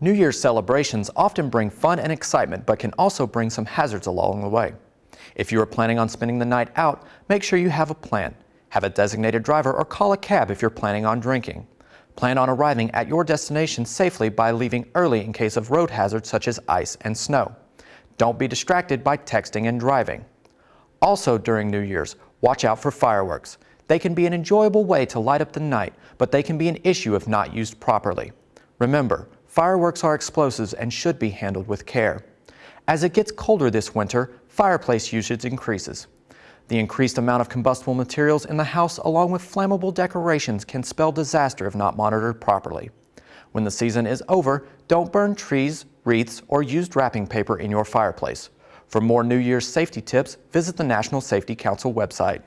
New Year's celebrations often bring fun and excitement, but can also bring some hazards along the way. If you are planning on spending the night out, make sure you have a plan. Have a designated driver or call a cab if you're planning on drinking. Plan on arriving at your destination safely by leaving early in case of road hazards such as ice and snow. Don't be distracted by texting and driving. Also during New Year's, watch out for fireworks. They can be an enjoyable way to light up the night, but they can be an issue if not used properly. Remember, Fireworks are explosives and should be handled with care. As it gets colder this winter, fireplace usage increases. The increased amount of combustible materials in the house along with flammable decorations can spell disaster if not monitored properly. When the season is over, don't burn trees, wreaths, or used wrapping paper in your fireplace. For more New Year's safety tips, visit the National Safety Council website.